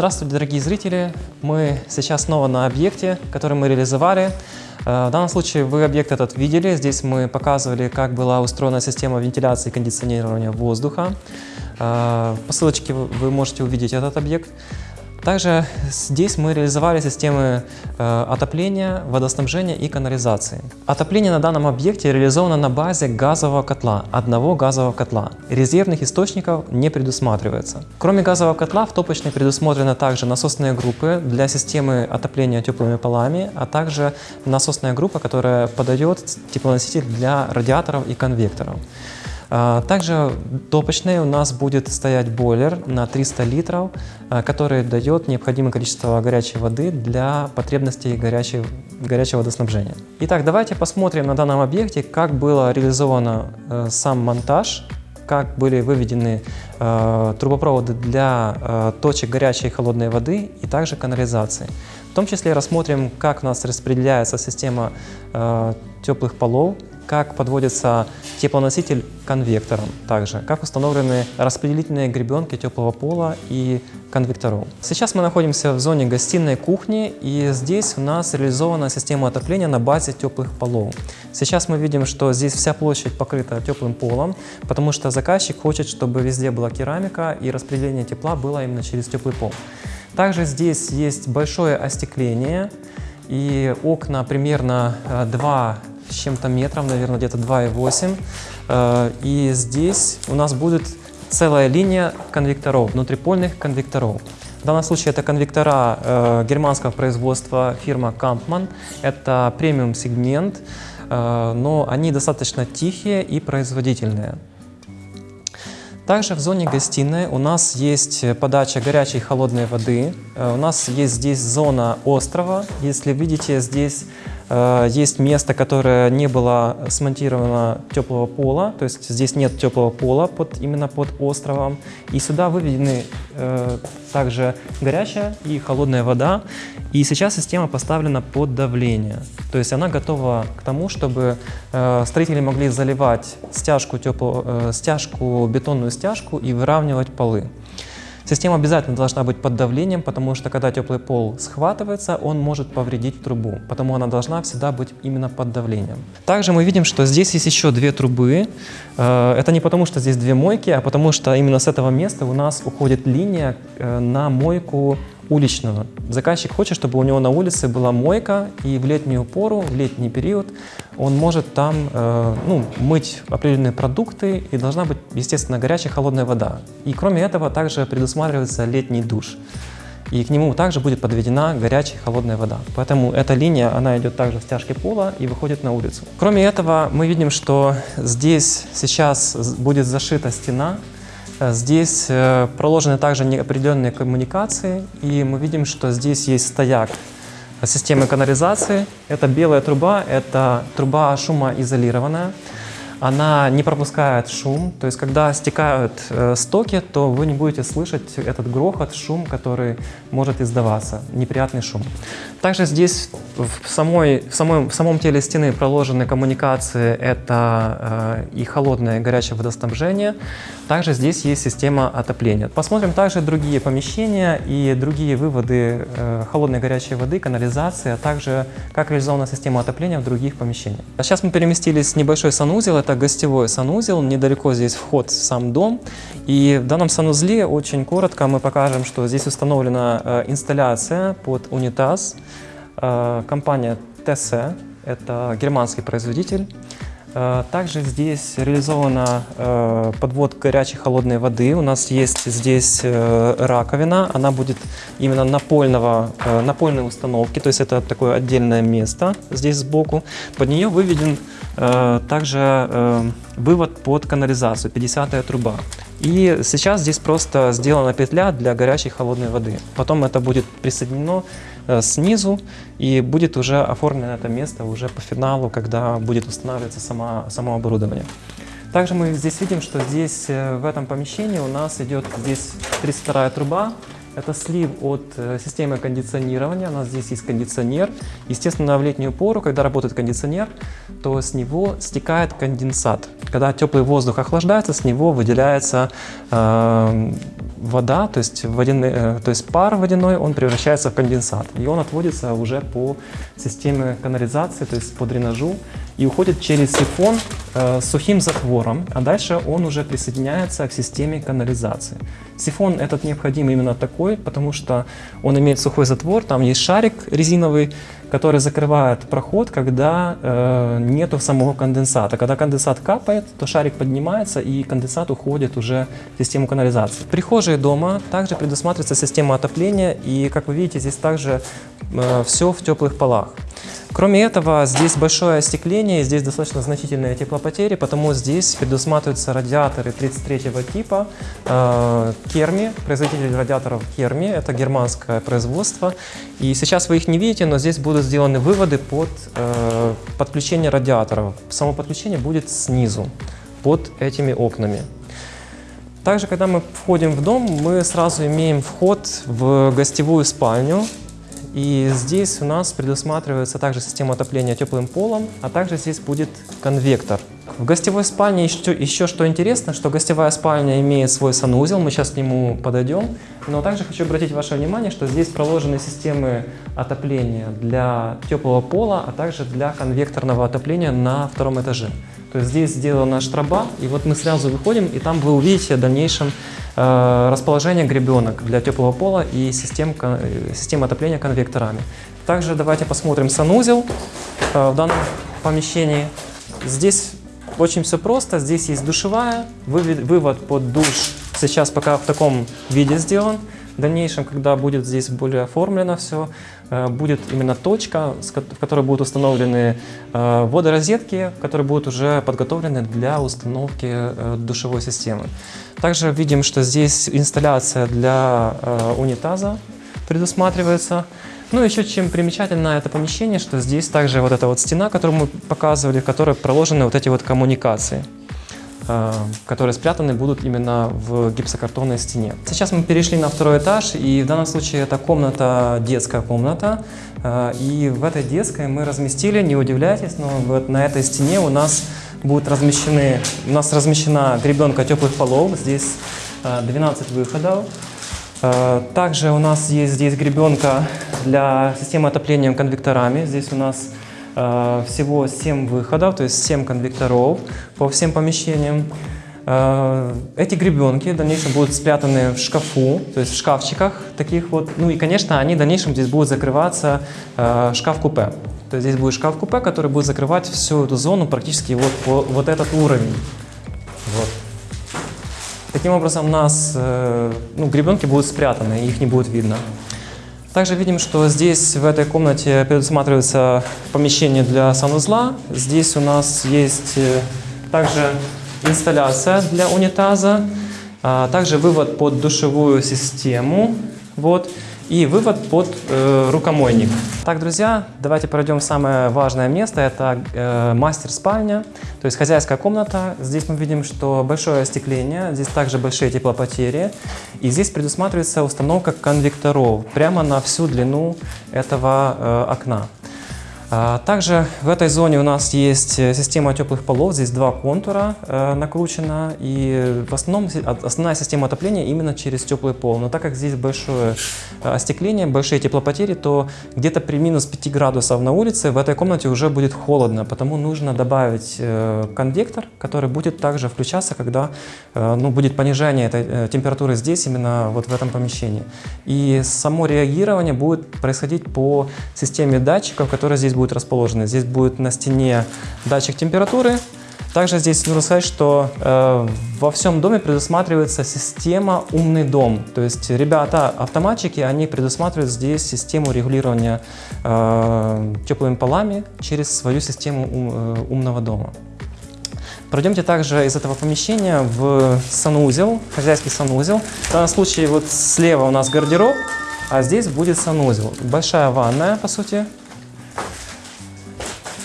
Здравствуйте, дорогие зрители! Мы сейчас снова на объекте, который мы реализовали. Э, в данном случае вы объект этот видели. Здесь мы показывали, как была устроена система вентиляции и кондиционирования воздуха. Э, по ссылочке вы можете увидеть этот объект. Также здесь мы реализовали системы э, отопления, водоснабжения и канализации. Отопление на данном объекте реализовано на базе газового котла, одного газового котла. Резервных источников не предусматривается. Кроме газового котла в топочной предусмотрены также насосные группы для системы отопления теплыми полами, а также насосная группа, которая подает теплоноситель для радиаторов и конвекторов. А, также топочный у нас будет стоять бойлер на 300 литров, а, который дает необходимое количество горячей воды для потребностей горячей, горячего водоснабжения. Итак, давайте посмотрим на данном объекте, как было реализовано э, сам монтаж как были выведены э, трубопроводы для э, точек горячей и холодной воды и также канализации. В том числе рассмотрим, как у нас распределяется система теплых полов как подводится теплоноситель конвектором также, как установлены распределительные гребенки теплого пола и конвекторов. Сейчас мы находимся в зоне гостиной кухни и здесь у нас реализована система отопления на базе теплых полов. Сейчас мы видим, что здесь вся площадь покрыта теплым полом, потому что заказчик хочет, чтобы везде была керамика и распределение тепла было именно через теплый пол. Также здесь есть большое остекление и окна примерно 2 э, чем-то метров, наверное, где-то 2,8. Э, и здесь у нас будет целая линия конвекторов, внутрипольных конвекторов. В данном случае это конвектора э, германского производства фирма Kampmann. Это премиум сегмент, э, но они достаточно тихие и производительные. Также в зоне гостиной у нас есть подача горячей и холодной воды. Э, у нас есть здесь зона острова. Если видите, здесь есть место, которое не было смонтировано теплого пола, то есть здесь нет теплого пола под, именно под островом. И сюда выведены э, также горячая и холодная вода. И сейчас система поставлена под давление. То есть она готова к тому, чтобы э, строители могли заливать стяжку, тепло, э, стяжку, бетонную стяжку и выравнивать полы. Система обязательно должна быть под давлением, потому что когда теплый пол схватывается, он может повредить трубу, потому она должна всегда быть именно под давлением. Также мы видим, что здесь есть еще две трубы. Э, это не потому, что здесь две мойки, а потому что именно с этого места у нас уходит линия э, на мойку уличного. Заказчик хочет, чтобы у него на улице была мойка, и в летнюю пору, в летний период он может там э, ну, мыть определенные продукты, и должна быть, естественно, горячая холодная вода. И кроме этого также предусматривается летний душ. И к нему также будет подведена горячая холодная вода. Поэтому эта линия, она идет также в стяжке пола и выходит на улицу. Кроме этого, мы видим, что здесь сейчас будет зашита стена, здесь э, проложены также определенные коммуникации, и мы видим, что здесь есть стояк системы канализации. Это белая труба, это труба шумоизолированная она не пропускает шум, то есть когда стекают э, стоки, то вы не будете слышать этот грохот, шум, который может издаваться, неприятный шум. Также здесь в, самой, в, самой, в самом теле стены проложены коммуникации, это э, и холодное и горячее водоснабжение. Также здесь есть система отопления. Посмотрим также другие помещения и другие выводы э, холодной и горячей воды, канализации, а также как реализована система отопления в других помещениях. Сейчас мы переместились в небольшой санузел, это гостевой санузел, недалеко здесь вход в сам дом. И в данном санузле очень коротко мы покажем, что здесь установлена э, инсталляция под унитаз. Э, компания ТС, это германский производитель. Э, также здесь реализована э, подвод горячей холодной воды. У нас есть здесь э, раковина, она будет именно напольного, напольной установки, то есть это такое отдельное место здесь сбоку. Под нее выведен также вывод под канализацию, 50 труба. И сейчас здесь просто сделана петля для горячей холодной воды. Потом это будет присоединено снизу и будет уже оформлено это место уже по финалу, когда будет устанавливаться сама, само оборудование. Также мы здесь видим, что здесь э, в этом помещении у нас идет здесь 32 труба. Это слив от э, системы кондиционирования, у нас здесь есть кондиционер. Естественно, в летнюю пору, когда работает кондиционер, то с него стекает конденсат. Когда теплый воздух охлаждается, с него выделяется э, вода, то есть, водяные, э, то есть пар водяной, он превращается в конденсат. И он отводится уже по системе канализации, то есть по дренажу, и уходит через сифон э, сухим затвором, а дальше он уже присоединяется к системе канализации. Сифон этот необходим именно такой, потому что он имеет сухой затвор, там есть шарик резиновый, который закрывает проход, когда э, нету самого конденсата. Когда конденсат капает, то шарик поднимается и конденсат уходит уже в систему канализации. В прихожей дома также предусматривается система отопления и, как вы видите, здесь также э, все в теплых полах. Кроме этого, здесь большое остекление, здесь достаточно значительные теплопотери, потому здесь предусматриваются радиаторы 33 типа э, Керми, производитель радиаторов Керми, это германское производство. И сейчас вы их не видите, но здесь будут сделаны выводы под э, подключение радиаторов. Само подключение будет снизу, под этими окнами. Также, когда мы входим в дом, мы сразу имеем вход в гостевую спальню, и здесь у нас предусматривается также система отопления теплым полом, а также здесь будет конвектор. В гостевой спальне еще, еще что интересно, что гостевая спальня имеет свой санузел, мы сейчас к нему подойдем. Но также хочу обратить ваше внимание, что здесь проложены системы отопления для теплого пола, а также для конвекторного отопления на втором этаже. То есть здесь сделана штраба, и вот мы сразу выходим, и там вы увидите в дальнейшем расположение гребенок для теплого пола и систем, э, систем отопления конвекторами. Также давайте посмотрим санузел э, в данном помещении. Здесь очень все просто. Здесь есть душевая, вывод под душ сейчас пока в таком виде сделан. В дальнейшем, когда будет здесь более оформлено все, э, будет именно точка, в которой будут установлены э, водорозетки, которые будут уже подготовлены для установки э, душевой системы. Также видим, что здесь инсталляция для унитаза предусматривается. Ну, еще чем примечательно это помещение, что здесь также вот эта вот стена, которую мы показывали, в которой проложены вот эти вот коммуникации. Э, которые спрятаны будут именно в гипсокартонной стене. Сейчас мы перешли на второй этаж, и в данном случае это комната, детская комната. Э, и в этой детской мы разместили, не удивляйтесь, но вот на этой стене у нас будут размещены, у нас размещена гребенка теплых полов, здесь 12 э, выходов. Также у нас есть здесь гребенка для системы отопления конвекторами. Здесь у нас всего 7 выходов, то есть 7 конвекторов по всем помещениям. Э, эти гребенки в дальнейшем будут спрятаны в шкафу, то есть в шкафчиках таких вот. Ну и, конечно, они в дальнейшем здесь будут закрываться э, шкаф-купе. То есть здесь будет шкаф-купе, который будет закрывать всю эту зону практически вот по вот этот уровень. Вот. Таким образом, у нас ну, гребенки будут спрятаны, их не будет видно. Также видим, что здесь в этой комнате предусматривается помещение для санузла. Здесь у нас есть э, также инсталляция для унитаза, а также вывод под душевую систему. Вот и вывод под э, рукомойник. Так, друзья, давайте пройдем в самое важное место. Это э, мастер-спальня, то есть хозяйская комната. Здесь мы видим, что большое остекление, здесь также большие теплопотери. И здесь предусматривается установка конвекторов прямо на всю длину этого э, окна. А, также в этой зоне у нас есть э, система теплых полов, здесь два контура э, накручено, и в основном основная система отопления именно через теплый пол. Но так как здесь большое э, остекление, большие теплопотери, то где-то при минус 5 градусов на улице в этой комнате уже будет холодно, потому нужно добавить конвектор, который будет также включаться, когда ну, будет понижение этой температуры здесь, именно вот в этом помещении. И само реагирование будет происходить по системе датчиков, которые здесь будут расположены. Здесь будет на стене датчик температуры. Также здесь нужно сказать, что э, во всем доме предусматривается система «Умный дом». То есть ребята, автоматчики, они предусматривают здесь систему регулирования э, теплыми полами через свою систему ум, э, умного дома. Пройдемте также из этого помещения в санузел, хозяйский санузел. В данном случае вот слева у нас гардероб, а здесь будет санузел. Большая ванная, по сути,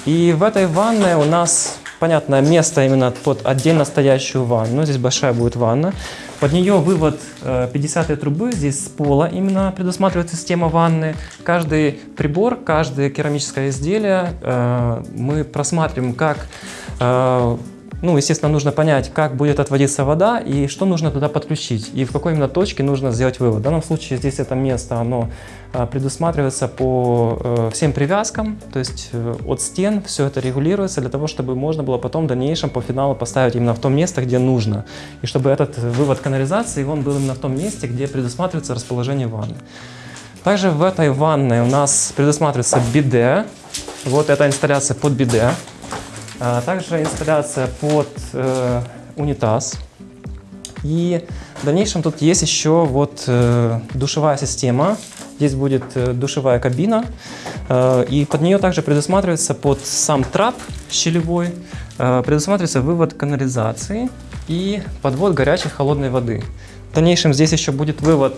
и в этой ванной у нас, понятное место именно под отдельно стоящую ванну. Здесь большая будет ванна. Под нее вывод 50 э, трубы, здесь с пола именно предусматривается система ванны. Каждый прибор, каждое керамическое изделие э, мы просматриваем как э, Ну, естественно, нужно понять, как будет отводиться вода и что нужно туда подключить, и в какой именно точке нужно сделать вывод. В данном случае здесь это место, оно а, предусматривается по э, всем привязкам, то есть э, от стен все это регулируется для того, чтобы можно было потом в дальнейшем по финалу поставить именно в том место, где нужно, и чтобы этот вывод канализации, он был именно в том месте, где предусматривается расположение ванны. Также в этой ванной у нас предусматривается биде, вот эта инсталляция под биде. А также инсталляция под э, унитаз. И в дальнейшем тут есть еще вот э, душевая система. Здесь будет э, душевая кабина. И под нее также предусматривается под сам трап щелевой, предусматривается вывод канализации и подвод горячей холодной воды. В дальнейшем здесь еще будет вывод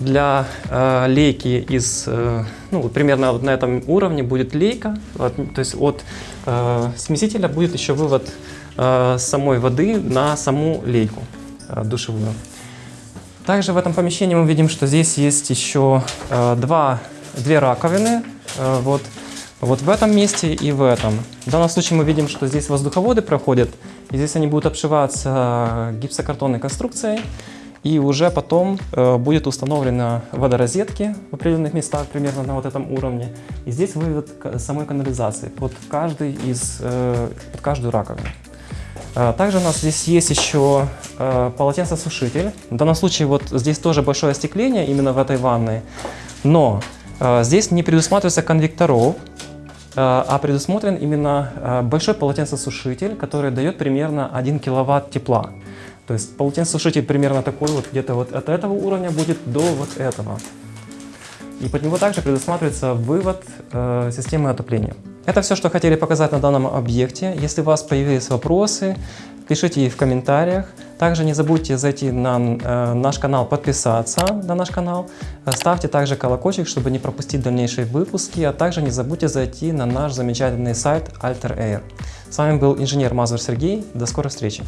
для э, лейки из, э, ну, примерно вот на этом уровне будет лейка, от, то есть от э, смесителя будет еще вывод э, самой воды на саму лейку э, душевую. Также в этом помещении мы видим, что здесь есть еще э, два, две раковины, э, вот, вот в этом месте и в этом. В данном случае мы видим, что здесь воздуховоды проходят, и здесь они будут обшиваться гипсокартонной конструкцией. И уже потом э, будет установлена водорозетки в определенных местах, примерно на вот этом уровне. И здесь вывод самой канализации под, каждый из, э, под каждую раковину. Э, также у нас здесь есть еще э, полотенцесушитель. В данном случае вот здесь тоже большое остекление именно в этой ванной. Но э, здесь не предусматривается конвекторов, э, а предусмотрен именно э, большой полотенцесушитель, который дает примерно 1 киловатт тепла. То есть полотенцесушитель примерно такой вот, где-то вот от этого уровня будет до вот этого. И под него также предусматривается вывод э, системы отопления. Это все, что хотели показать на данном объекте. Если у вас появились вопросы, пишите их в комментариях. Также не забудьте зайти на э, наш канал, подписаться на наш канал. Ставьте также колокольчик, чтобы не пропустить дальнейшие выпуски. А также не забудьте зайти на наш замечательный сайт Alter Air. С вами был инженер Мазур Сергей. До скорой встречи!